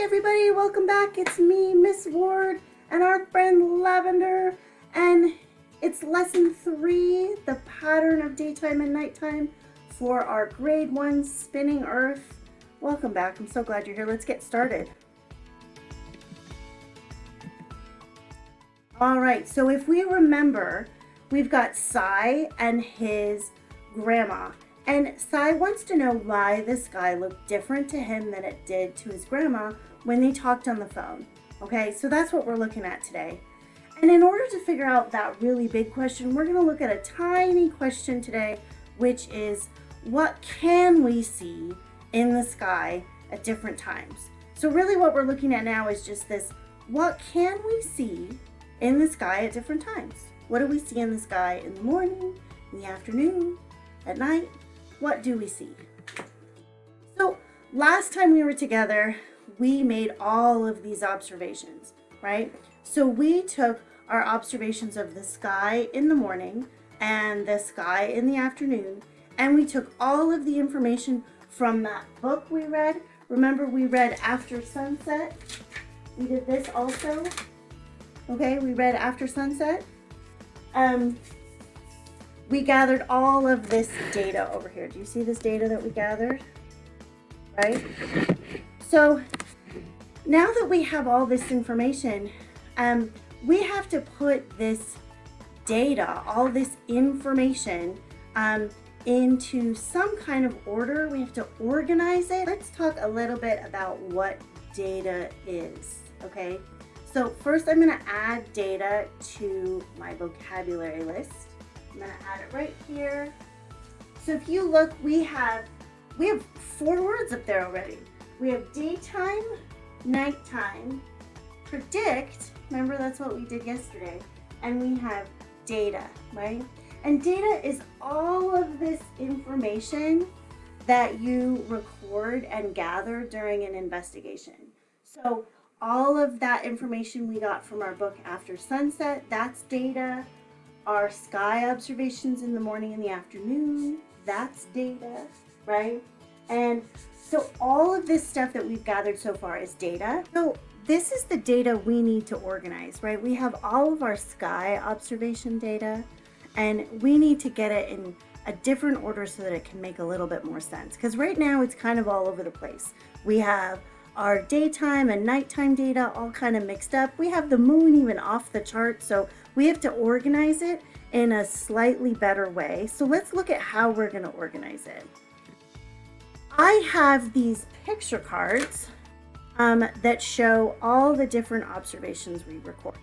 Everybody, welcome back. It's me, Miss Ward, and our friend Lavender, and it's lesson three, the pattern of daytime and nighttime for our grade one spinning earth. Welcome back. I'm so glad you're here. Let's get started. All right, so if we remember, we've got Sai and his grandma. And Sai wants to know why the sky looked different to him than it did to his grandma when they talked on the phone. Okay, so that's what we're looking at today. And in order to figure out that really big question, we're gonna look at a tiny question today, which is what can we see in the sky at different times? So really what we're looking at now is just this, what can we see in the sky at different times? What do we see in the sky in the morning, in the afternoon, at night? What do we see? So last time we were together, we made all of these observations, right? So we took our observations of the sky in the morning and the sky in the afternoon, and we took all of the information from that book we read. Remember we read After Sunset? We did this also. Okay, we read After Sunset. Um, we gathered all of this data over here. Do you see this data that we gathered? Right? So now that we have all this information, um, we have to put this data, all this information um, into some kind of order. We have to organize it. Let's talk a little bit about what data is, okay? So first I'm gonna add data to my vocabulary list. I'm gonna add it right here. So if you look, we have, we have four words up there already. We have daytime, nighttime, predict, remember that's what we did yesterday, and we have data, right? And data is all of this information that you record and gather during an investigation. So all of that information we got from our book After Sunset, that's data our sky observations in the morning and the afternoon. That's data, right? And so all of this stuff that we've gathered so far is data. So this is the data we need to organize, right? We have all of our sky observation data and we need to get it in a different order so that it can make a little bit more sense. Because right now it's kind of all over the place. We have our daytime and nighttime data all kind of mixed up. We have the moon even off the chart. So we have to organize it in a slightly better way. So let's look at how we're going to organize it. I have these picture cards um, that show all the different observations we recorded.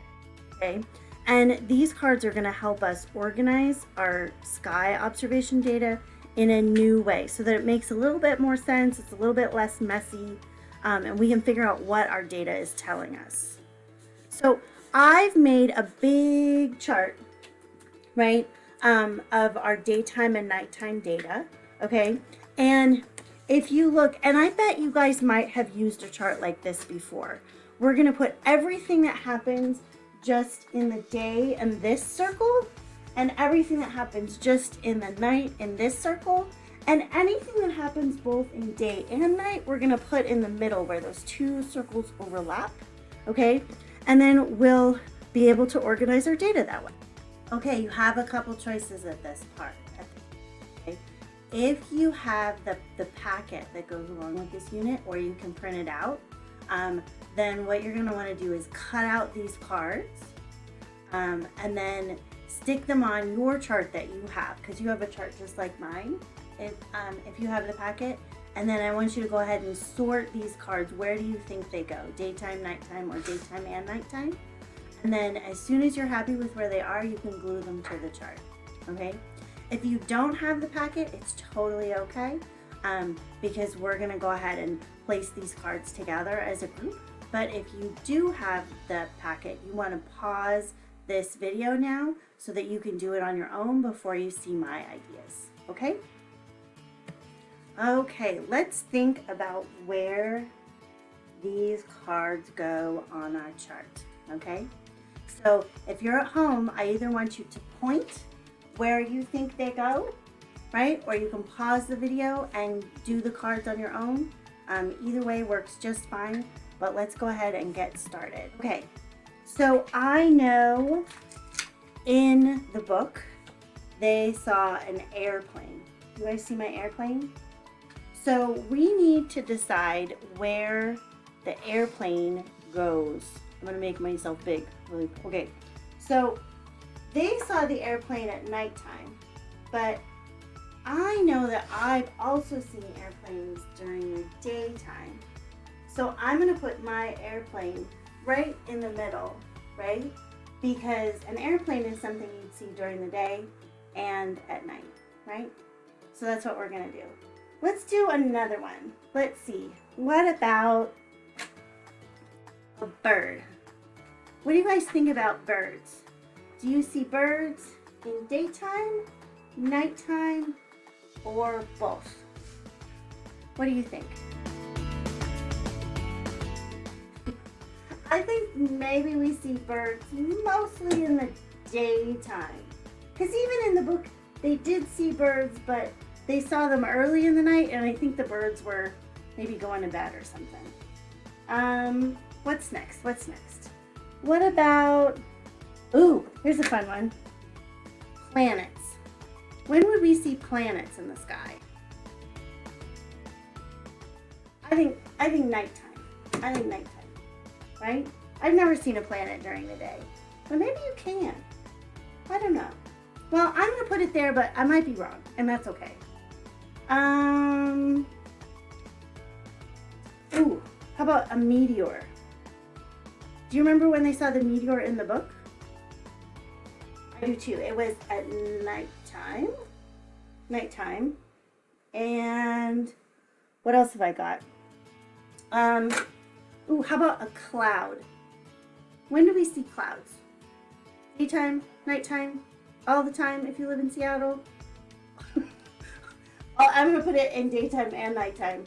Okay. And these cards are going to help us organize our sky observation data in a new way so that it makes a little bit more sense. It's a little bit less messy um, and we can figure out what our data is telling us. So I've made a big chart, right, um, of our daytime and nighttime data, okay? And if you look, and I bet you guys might have used a chart like this before. We're gonna put everything that happens just in the day in this circle, and everything that happens just in the night in this circle, and anything that happens both in day and night, we're gonna put in the middle where those two circles overlap, okay? and then we'll be able to organize our data that way. Okay, you have a couple choices at this part. Okay. If you have the, the packet that goes along with this unit or you can print it out, um, then what you're want to do is cut out these cards um, and then stick them on your chart that you have because you have a chart just like mine. If, um, if you have the packet, and then I want you to go ahead and sort these cards. Where do you think they go? Daytime, nighttime, or daytime and nighttime? And then as soon as you're happy with where they are, you can glue them to the chart, okay? If you don't have the packet, it's totally okay um, because we're gonna go ahead and place these cards together as a group. But if you do have the packet, you wanna pause this video now so that you can do it on your own before you see my ideas, okay? Okay, let's think about where these cards go on our chart, okay? So if you're at home, I either want you to point where you think they go, right? Or you can pause the video and do the cards on your own. Um, either way works just fine. but let's go ahead and get started. Okay, so I know in the book they saw an airplane. You guys see my airplane? So we need to decide where the airplane goes. I'm gonna make myself big. Really, okay. So they saw the airplane at nighttime, but I know that I've also seen airplanes during the daytime. So I'm gonna put my airplane right in the middle, right? Because an airplane is something you'd see during the day and at night, right? So that's what we're gonna do. Let's do another one. Let's see. What about a bird? What do you guys think about birds? Do you see birds in daytime, nighttime, or both? What do you think? I think maybe we see birds mostly in the daytime. Because even in the book, they did see birds, but they saw them early in the night, and I think the birds were maybe going to bed or something. Um, what's next? What's next? What about, ooh, here's a fun one. Planets. When would we see planets in the sky? I think, I think nighttime. I think nighttime, right? I've never seen a planet during the day, but maybe you can. I don't know. Well, I'm gonna put it there, but I might be wrong, and that's okay. Um, ooh, how about a meteor? Do you remember when they saw the meteor in the book? I do too. It was at nighttime. Nighttime. And what else have I got? Um, ooh, how about a cloud? When do we see clouds? Daytime, nighttime, all the time if you live in Seattle? I'm to put it in daytime and nighttime.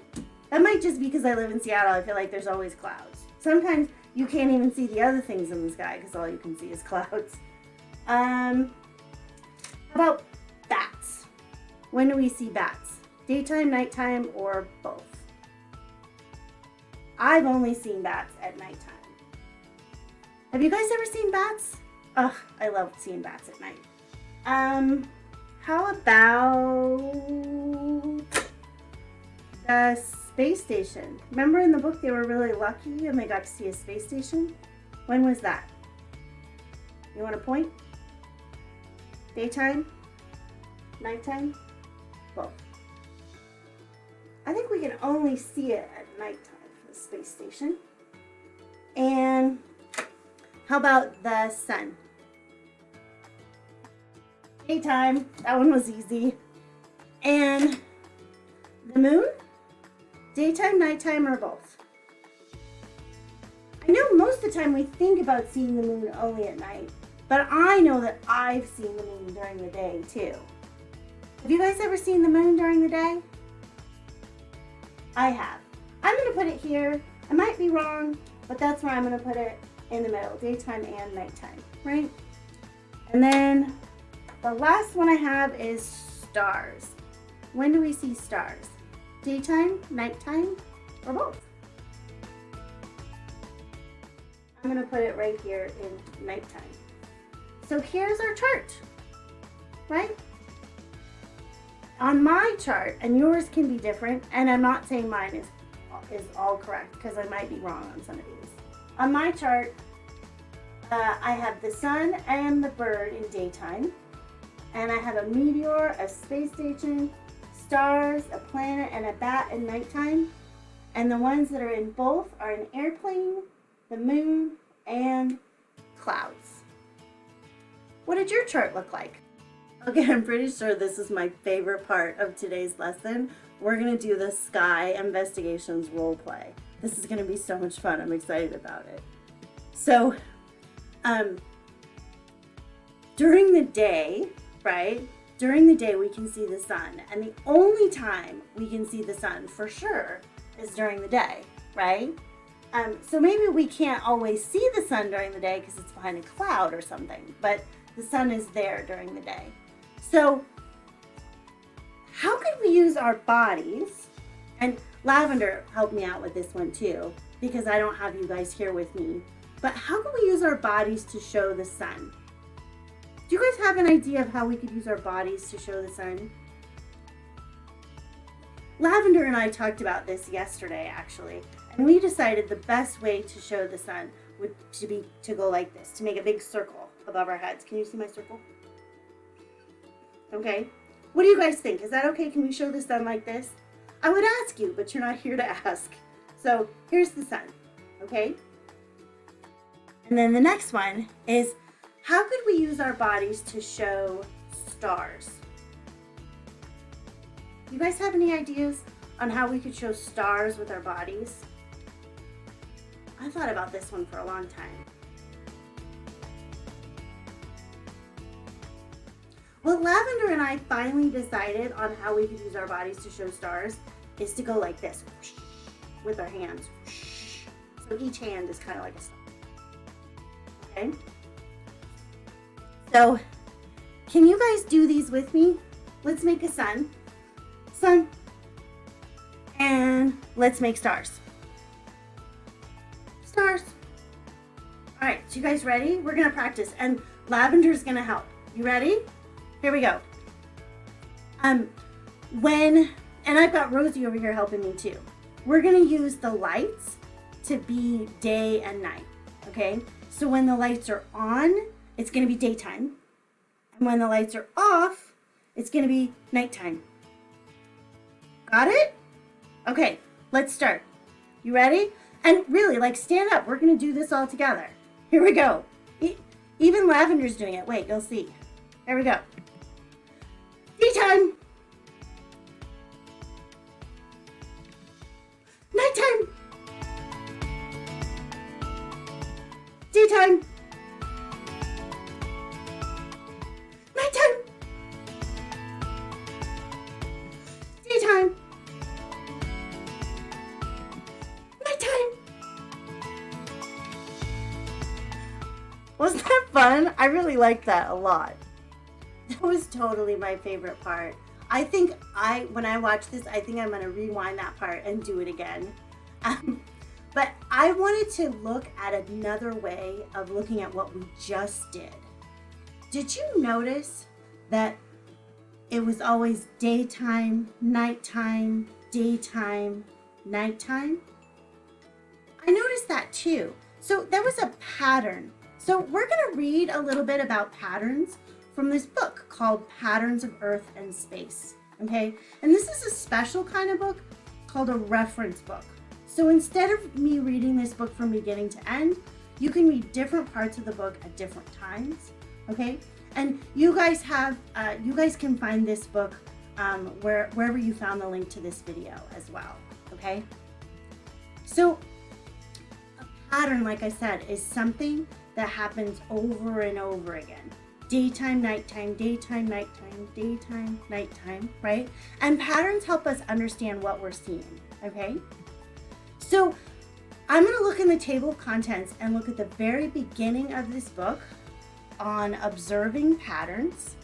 That might just be because I live in Seattle. I feel like there's always clouds. Sometimes you can't even see the other things in the sky because all you can see is clouds. Um, how about bats? When do we see bats? Daytime, nighttime, or both? I've only seen bats at nighttime. Have you guys ever seen bats? Ugh, I love seeing bats at night. Um, how about the space station? Remember in the book they were really lucky and they got to see a space station? When was that? You want a point? Daytime? Nighttime? Both. I think we can only see it at nighttime, the space station. And how about the sun? Daytime. That one was easy. And the moon? Daytime, nighttime, or both? I know most of the time we think about seeing the moon only at night, but I know that I've seen the moon during the day too. Have you guys ever seen the moon during the day? I have. I'm going to put it here. I might be wrong, but that's where I'm going to put it in the middle, daytime and nighttime, right? And then the last one I have is stars. When do we see stars? Daytime, nighttime, or both? I'm gonna put it right here in nighttime. So here's our chart, right? On my chart, and yours can be different, and I'm not saying mine is, is all correct because I might be wrong on some of these. On my chart, uh, I have the sun and the bird in daytime and I have a meteor, a space station, stars, a planet, and a bat in nighttime. And the ones that are in both are an airplane, the moon, and clouds. What did your chart look like? Okay, I'm pretty sure this is my favorite part of today's lesson. We're going to do the Sky Investigations role play. This is going to be so much fun. I'm excited about it. So, um, during the day, right? During the day, we can see the sun. And the only time we can see the sun for sure is during the day, right? Um, so maybe we can't always see the sun during the day because it's behind a cloud or something, but the sun is there during the day. So how could we use our bodies, and Lavender helped me out with this one too, because I don't have you guys here with me. But how can we use our bodies to show the sun? Do you guys have an idea of how we could use our bodies to show the sun? Lavender and I talked about this yesterday actually, and we decided the best way to show the sun would to be to go like this, to make a big circle above our heads. Can you see my circle? Okay. What do you guys think? Is that okay? Can we show the sun like this? I would ask you, but you're not here to ask. So here's the sun, okay? And then the next one is how could we use our bodies to show stars? You guys have any ideas on how we could show stars with our bodies? I thought about this one for a long time. Well, Lavender and I finally decided on how we could use our bodies to show stars is to go like this with our hands. So each hand is kind of like a star. Okay? So, can you guys do these with me? Let's make a sun. Sun. And let's make stars. Stars. All right, so you guys ready? We're gonna practice and Lavender's gonna help. You ready? Here we go. Um, when, and I've got Rosie over here helping me too. We're gonna use the lights to be day and night, okay? So when the lights are on, it's gonna be daytime. And when the lights are off, it's gonna be nighttime. Got it? Okay, let's start. You ready? And really, like stand up. We're gonna do this all together. Here we go. E even Lavender's doing it. Wait, you'll see. Here we go. Daytime. Nighttime. Daytime. Fun? I really liked that a lot. That was totally my favorite part. I think I, when I watch this, I think I'm gonna rewind that part and do it again. Um, but I wanted to look at another way of looking at what we just did. Did you notice that it was always daytime, nighttime, daytime, nighttime? I noticed that too. So there was a pattern so we're going to read a little bit about patterns from this book called Patterns of Earth and Space. Okay, and this is a special kind of book called a reference book. So instead of me reading this book from beginning to end, you can read different parts of the book at different times. Okay, and you guys have, uh, you guys can find this book um, where, wherever you found the link to this video as well. Okay, so a pattern, like I said, is something that happens over and over again. Daytime, nighttime, daytime, nighttime, daytime, nighttime, right? And patterns help us understand what we're seeing, okay? So I'm gonna look in the table of contents and look at the very beginning of this book on observing patterns.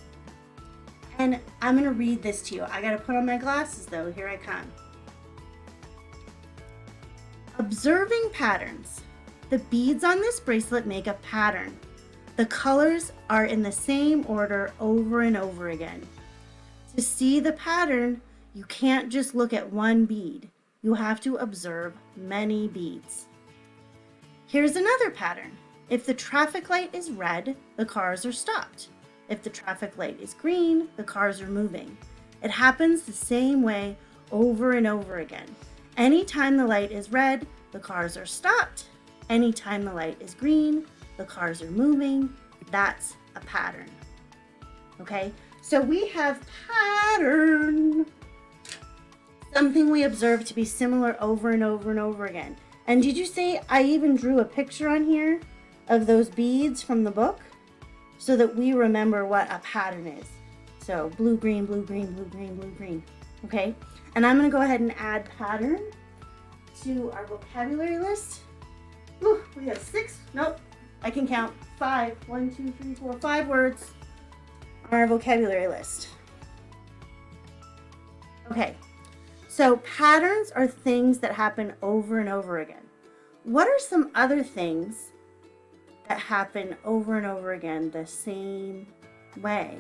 And I'm gonna read this to you. I gotta put on my glasses though, here I come. Observing patterns. The beads on this bracelet make a pattern. The colors are in the same order over and over again. To see the pattern, you can't just look at one bead. You have to observe many beads. Here's another pattern. If the traffic light is red, the cars are stopped. If the traffic light is green, the cars are moving. It happens the same way over and over again. Anytime the light is red, the cars are stopped. Anytime the light is green, the cars are moving. That's a pattern. Okay, so we have pattern. Something we observe to be similar over and over and over again. And did you see I even drew a picture on here of those beads from the book so that we remember what a pattern is. So blue, green, blue, green, blue, green, blue, green. Okay, and I'm gonna go ahead and add pattern to our vocabulary list. Whew, we have six, nope, I can count five. One, two, three, four, five words on our vocabulary list. Okay, so patterns are things that happen over and over again. what are some other things that happen over and over again the same way?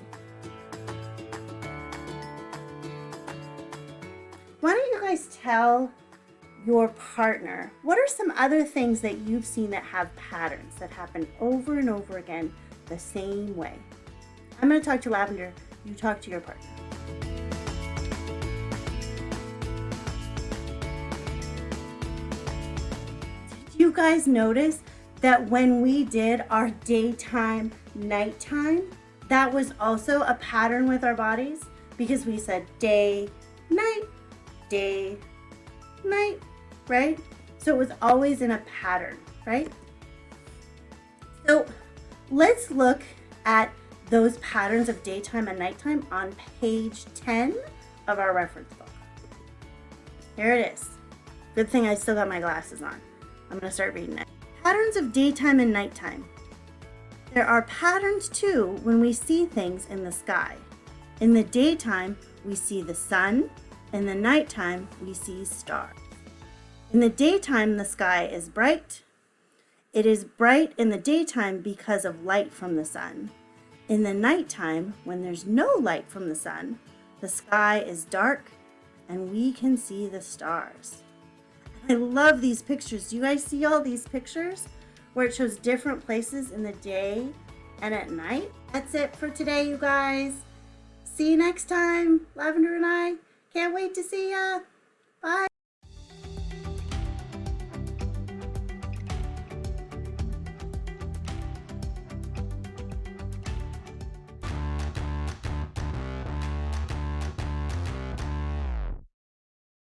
Why don't you guys tell your partner what are some other things that you've seen that have patterns that happen over and over again the same way? I'm going to talk to Lavender. You talk to your partner. Did you guys notice that when we did our daytime, nighttime, that was also a pattern with our bodies because we said day, night, day, night, right? So it was always in a pattern, right? So let's look at those patterns of daytime and nighttime on page 10 of our reference book. Here it is. Good thing I still got my glasses on. I'm going to start reading it. Patterns of daytime and nighttime. There are patterns too when we see things in the sky. In the daytime, we see the sun. In the nighttime, we see stars. In the daytime, the sky is bright. It is bright in the daytime because of light from the sun. In the nighttime, when there's no light from the sun, the sky is dark and we can see the stars. I love these pictures. Do you guys see all these pictures where it shows different places in the day and at night? That's it for today, you guys. See you next time. Lavender and I can't wait to see ya. Bye.